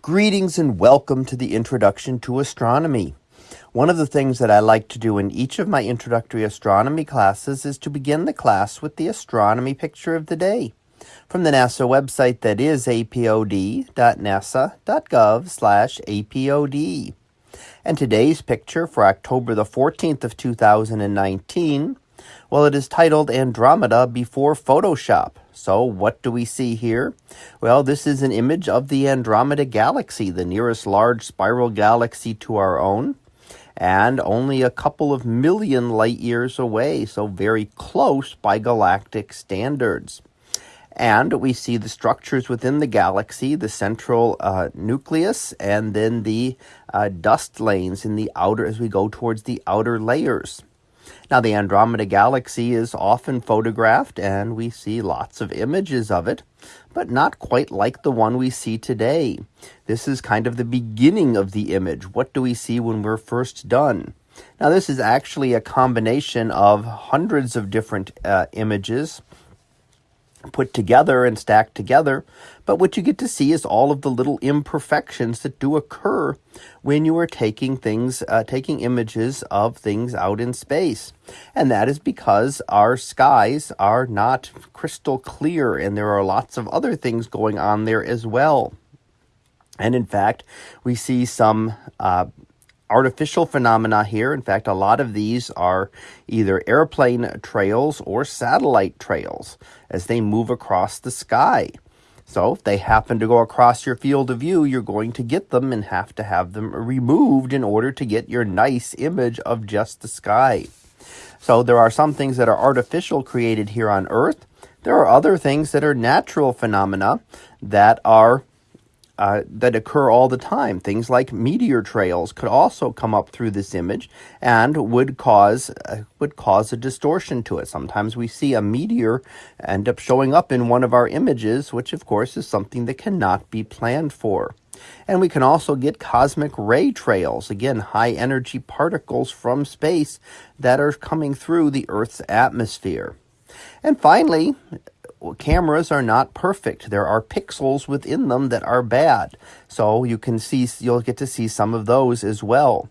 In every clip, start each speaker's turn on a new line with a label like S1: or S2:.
S1: Greetings and welcome to the Introduction to Astronomy. One of the things that I like to do in each of my introductory astronomy classes is to begin the class with the astronomy picture of the day from the NASA website that is apod.nasa.gov slash apod. And today's picture for October the 14th of 2019, well, it is titled Andromeda Before Photoshop so what do we see here? Well, this is an image of the Andromeda Galaxy, the nearest large spiral galaxy to our own, and only a couple of million light years away, so very close by galactic standards. And we see the structures within the galaxy, the central uh, nucleus, and then the uh, dust lanes in the outer as we go towards the outer layers. Now, the Andromeda Galaxy is often photographed, and we see lots of images of it, but not quite like the one we see today. This is kind of the beginning of the image. What do we see when we're first done? Now, this is actually a combination of hundreds of different uh, images put together and stacked together. But what you get to see is all of the little imperfections that do occur when you are taking things, uh, taking images of things out in space. And that is because our skies are not crystal clear and there are lots of other things going on there as well. And in fact, we see some uh, artificial phenomena here. In fact, a lot of these are either airplane trails or satellite trails as they move across the sky. So if they happen to go across your field of view, you're going to get them and have to have them removed in order to get your nice image of just the sky. So there are some things that are artificial created here on Earth. There are other things that are natural phenomena that are uh, that occur all the time. Things like meteor trails could also come up through this image and would cause uh, would cause a distortion to it. Sometimes we see a meteor end up showing up in one of our images, which of course is something that cannot be planned for. And we can also get cosmic ray trails, again, high energy particles from space that are coming through the Earth's atmosphere. And finally, cameras are not perfect. There are pixels within them that are bad. So you can see, you'll get to see some of those as well.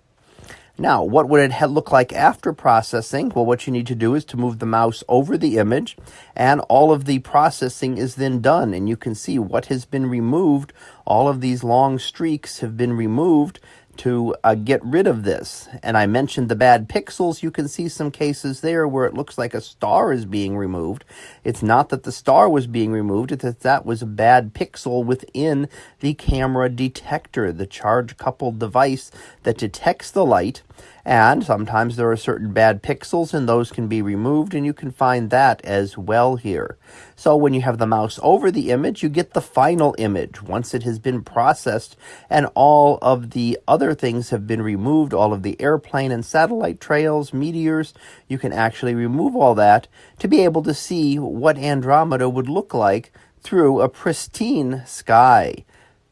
S1: Now, what would it look like after processing? Well, what you need to do is to move the mouse over the image and all of the processing is then done. And you can see what has been removed. All of these long streaks have been removed to uh, get rid of this. And I mentioned the bad pixels. You can see some cases there where it looks like a star is being removed. It's not that the star was being removed, it's that that was a bad pixel within the camera detector, the charge coupled device that detects the light and sometimes there are certain bad pixels and those can be removed and you can find that as well here. So when you have the mouse over the image, you get the final image once it has been processed and all of the other things have been removed, all of the airplane and satellite trails, meteors, you can actually remove all that to be able to see what Andromeda would look like through a pristine sky.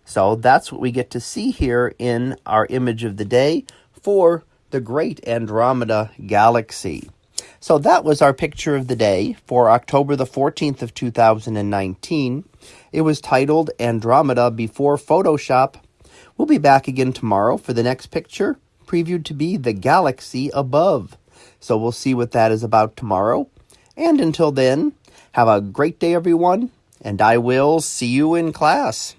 S1: So that's what we get to see here in our image of the day for the Great Andromeda Galaxy. So that was our picture of the day for October the 14th of 2019. It was titled Andromeda Before Photoshop. We'll be back again tomorrow for the next picture, previewed to be the galaxy above. So we'll see what that is about tomorrow. And until then, have a great day, everyone, and I will see you in class.